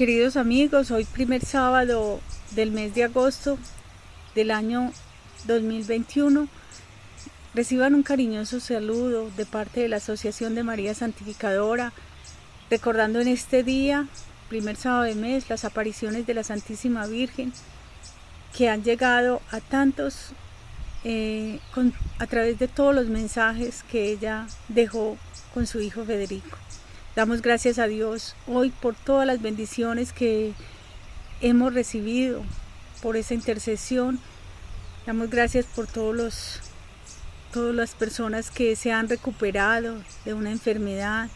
Queridos amigos, hoy primer sábado del mes de agosto del año 2021, reciban un cariñoso saludo de parte de la Asociación de María Santificadora, recordando en este día, primer sábado de mes, las apariciones de la Santísima Virgen que han llegado a tantos eh, a través de todos los mensajes que ella dejó con su hijo Federico. Damos gracias a Dios hoy por todas las bendiciones que hemos recibido, por esa intercesión. Damos gracias por todos los, todas las personas que se han recuperado de una enfermedad,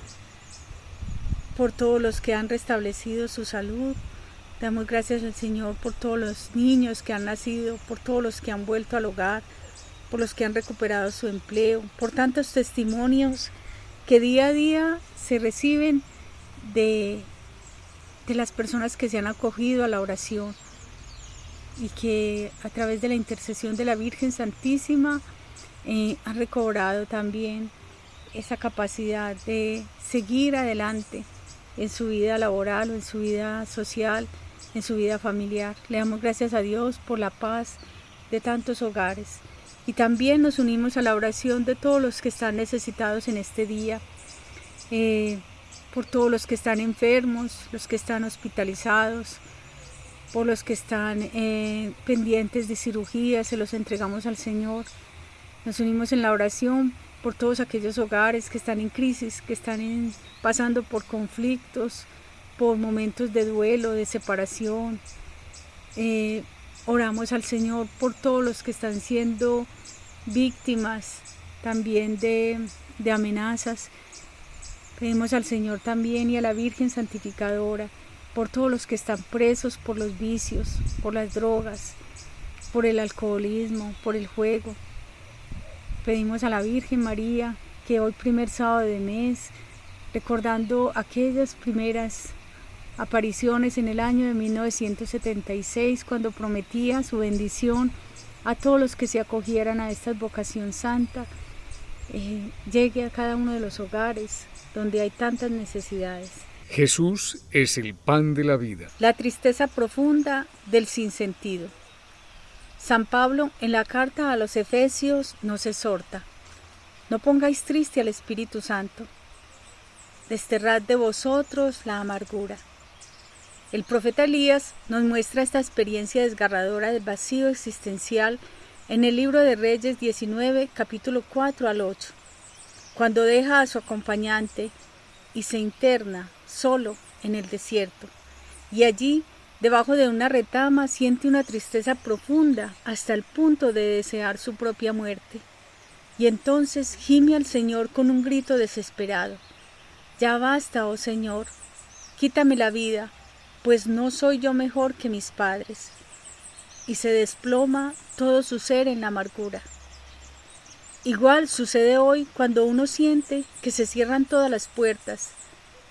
por todos los que han restablecido su salud. Damos gracias al Señor por todos los niños que han nacido, por todos los que han vuelto al hogar, por los que han recuperado su empleo, por tantos testimonios que día a día se reciben de, de las personas que se han acogido a la oración y que a través de la intercesión de la Virgen Santísima eh, han recobrado también esa capacidad de seguir adelante en su vida laboral o en su vida social, en su vida familiar. Le damos gracias a Dios por la paz de tantos hogares. Y también nos unimos a la oración de todos los que están necesitados en este día, eh, por todos los que están enfermos, los que están hospitalizados, por los que están eh, pendientes de cirugía, se los entregamos al Señor. Nos unimos en la oración por todos aquellos hogares que están en crisis, que están pasando por conflictos, por momentos de duelo, de separación, eh, Oramos al Señor por todos los que están siendo víctimas también de, amenazas. Pedimos al Señor también y a la Virgen Santificadora por todos los que están presos por los vicios, por las drogas, por el alcoholismo, por el juego. Pedimos a la Virgen María que hoy primer sábado de mes, recordando aquellas primeras apariciones en el año de 1976 cuando prometía su bendición a todos los que se acogieran a esta vocación santa, eh, llegue a cada uno de los hogares donde hay tantas necesidades. Jesús es el pan de la vida. La tristeza profunda del sinsentido. San Pablo en la carta a los Efesios nos exhorta, no pongáis triste al Espíritu Santo, desterrad de vosotros la amargura. El profeta Elías nos muestra esta experiencia desgarradora del vacío existencial en el libro de Reyes 19, capítulo 4 al 8, cuando deja a su acompañante y se interna solo en el desierto. Y allí, debajo de una retama, siente una tristeza profunda hasta el punto de desear su propia muerte. Y entonces gime al Señor con un grito desesperado. Ya basta, oh Señor, quítame la vida, pues no soy yo mejor que mis padres. Y se desploma todo su ser en la amargura. Igual sucede hoy cuando uno siente que se cierran todas las puertas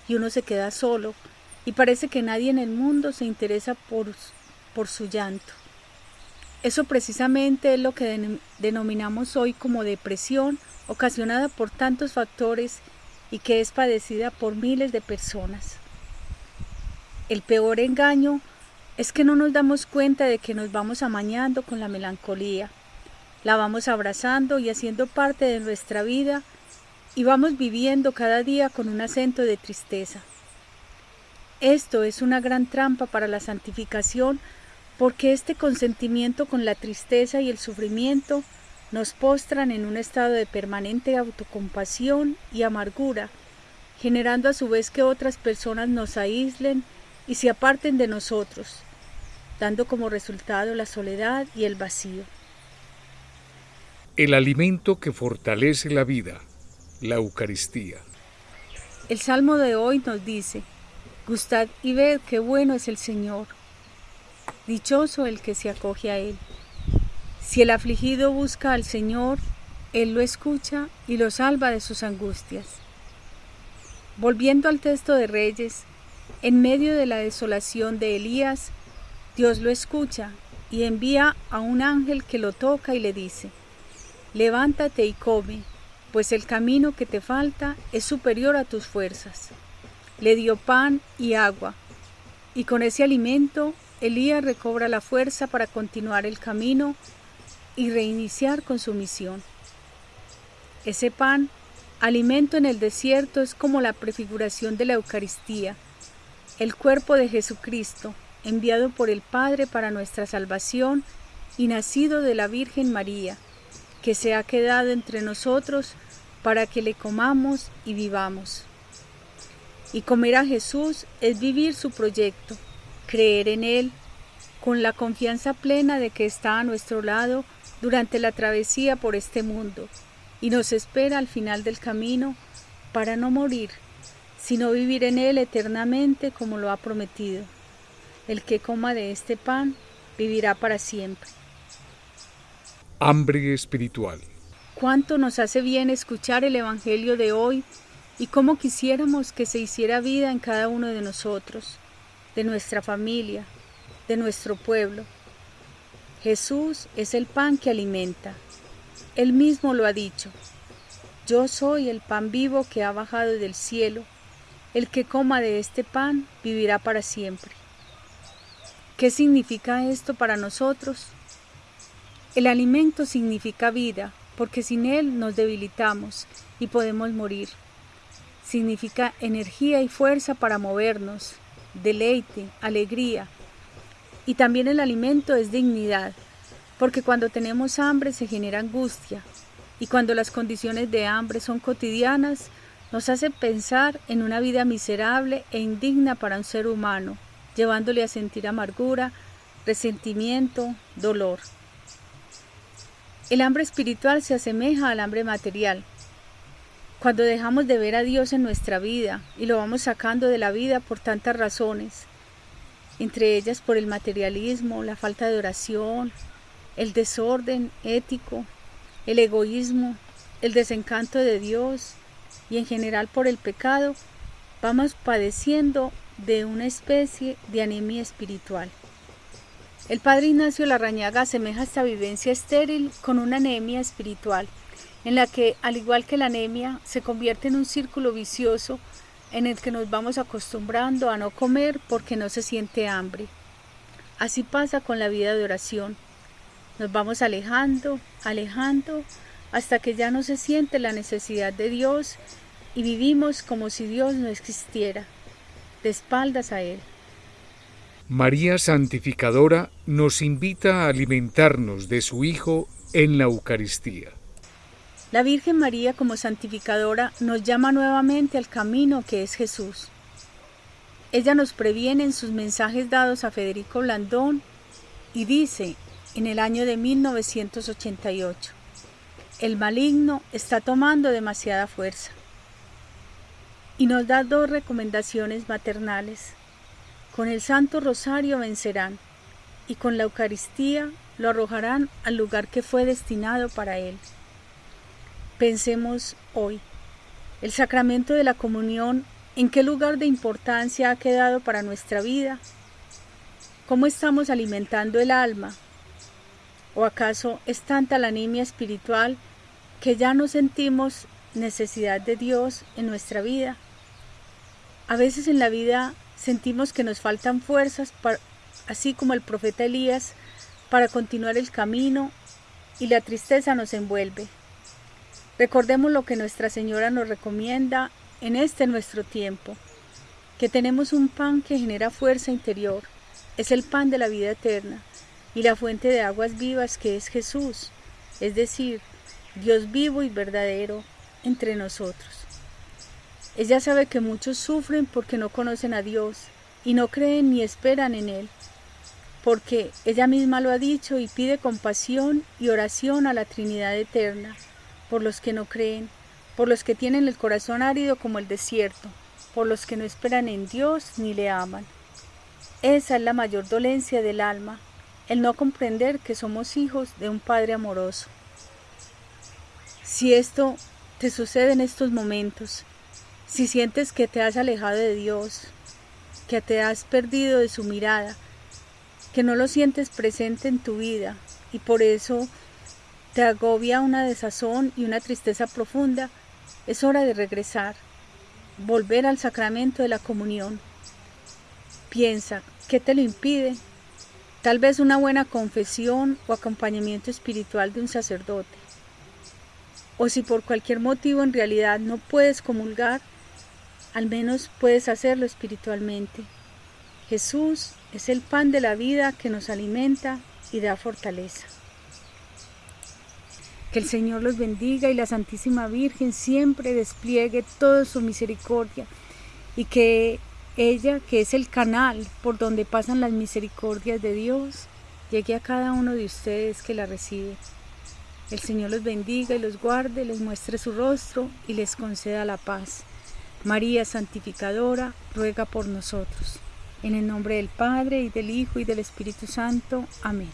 y uno se queda solo y parece que nadie en el mundo se interesa por, por su llanto. Eso precisamente es lo que denominamos hoy como depresión ocasionada por tantos factores y que es padecida por miles de personas. El peor engaño es que no nos damos cuenta de que nos vamos amañando con la melancolía. La vamos abrazando y haciendo parte de nuestra vida y vamos viviendo cada día con un acento de tristeza. Esto es una gran trampa para la santificación porque este consentimiento con la tristeza y el sufrimiento nos postran en un estado de permanente autocompasión y amargura, generando a su vez que otras personas nos aíslen y se aparten de nosotros, dando como resultado la soledad y el vacío. El alimento que fortalece la vida, la Eucaristía. El Salmo de hoy nos dice, Gustad y ved qué bueno es el Señor, dichoso el que se acoge a Él. Si el afligido busca al Señor, Él lo escucha y lo salva de sus angustias. Volviendo al texto de Reyes, en medio de la desolación de Elías, Dios lo escucha y envía a un ángel que lo toca y le dice, levántate y come, pues el camino que te falta es superior a tus fuerzas. Le dio pan y agua, Y con ese alimento, Elías recobra la fuerza para continuar el camino y reiniciar con su misión. Ese pan, alimento en el desierto, es como la prefiguración de la Eucaristía, el cuerpo de Jesucristo, enviado por el Padre para nuestra salvación y nacido de la Virgen María, que se ha quedado entre nosotros para que le comamos y vivamos. Y comer a Jesús es vivir su proyecto, creer en Él, con la confianza plena de que está a nuestro lado durante la travesía por este mundo y nos espera al final del camino para no morir, sino vivir en Él eternamente como lo ha prometido. El que coma de este pan vivirá para siempre. Hambre espiritual. Cuánto nos hace bien escuchar el Evangelio de hoy y cómo quisiéramos que se hiciera vida en cada uno de nosotros, de nuestra familia, de nuestro pueblo. Jesús es el pan que alimenta. Él mismo lo ha dicho. Yo soy el pan vivo que ha bajado del cielo. El que coma de este pan vivirá para siempre. ¿Qué significa esto para nosotros? El alimento significa vida, porque sin él nos debilitamos y podemos morir. Significa energía y fuerza para movernos, deleite, alegría. Y también el alimento es dignidad, porque cuando tenemos hambre se genera angustia, y cuando las condiciones de hambre son cotidianas, nos hace pensar en una vida miserable e indigna para un ser humano, llevándole a sentir amargura, resentimiento, dolor. El hambre espiritual se asemeja al hambre material. Cuando dejamos de ver a Dios en nuestra vida y lo vamos sacando de la vida por tantas razones, entre ellas por el materialismo, la falta de oración, el desorden ético, el egoísmo, el desencanto de Dios y en general por el pecado, vamos padeciendo de una especie de anemia espiritual. El padre Ignacio Larrañaga asemeja esta vivencia estéril con una anemia espiritual, en la que, al igual que la anemia, se convierte en un círculo vicioso en el que nos vamos acostumbrando a no comer porque no se siente hambre. Así pasa con la vida de oración. Nos vamos alejando, alejando, hasta que ya no se siente la necesidad de Dios y vivimos como si Dios no existiera, de espaldas a Él. María Santificadora nos invita a alimentarnos de su Hijo en la Eucaristía. La Virgen María como santificadora nos llama nuevamente al camino que es Jesús. Ella nos previene en sus mensajes dados a Federico Blandón y dice en el año de 1988, el maligno está tomando demasiada fuerza. Y nos da dos recomendaciones maternales. Con el Santo Rosario vencerán y con la Eucaristía lo arrojarán al lugar que fue destinado para él. Pensemos hoy, el sacramento de la comunión, ¿en qué lugar de importancia ha quedado para nuestra vida? ¿Cómo estamos alimentando el alma? ¿O acaso es tanta la anemia espiritual que ya no sentimos necesidad de Dios en nuestra vida? A veces en la vida sentimos que nos faltan fuerzas, así como el profeta Elías, para continuar el camino y la tristeza nos envuelve. Recordemos lo que Nuestra Señora nos recomienda en este nuestro tiempo, que tenemos un pan que genera fuerza interior, es el pan de la vida eterna y la fuente de aguas vivas que es Jesús, es decir, Dios vivo y verdadero entre nosotros. Ella sabe que muchos sufren porque no conocen a Dios y no creen ni esperan en Él, porque ella misma lo ha dicho y pide compasión y oración a la Trinidad Eterna, por los que no creen, por los que tienen el corazón árido como el desierto, por los que no esperan en Dios ni le aman. Esa es la mayor dolencia del alma, el no comprender que somos hijos de un Padre amoroso. Si esto te sucede en estos momentos, si sientes que te has alejado de Dios, que te has perdido de su mirada, que no lo sientes presente en tu vida y por eso te agobia una desazón y una tristeza profunda, es hora de regresar, volver al sacramento de la comunión. piensa, ¿qué te lo impide? Tal vez una buena confesión o acompañamiento espiritual de un sacerdote. O si por cualquier motivo en realidad no puedes comulgar, al menos puedes hacerlo espiritualmente. Jesús es el pan de la vida que nos alimenta y da fortaleza. Que el Señor los bendiga y la Santísima Virgen siempre despliegue toda su misericordia y que ella, que es el canal por donde pasan las misericordias de Dios, llegue a cada uno de ustedes que la recibe. El Señor los bendiga y los guarde, les muestre su rostro y les conceda la paz. María Santificadora, ruega por nosotros. En el nombre del Padre, y del Hijo, y del Espíritu Santo. Amén.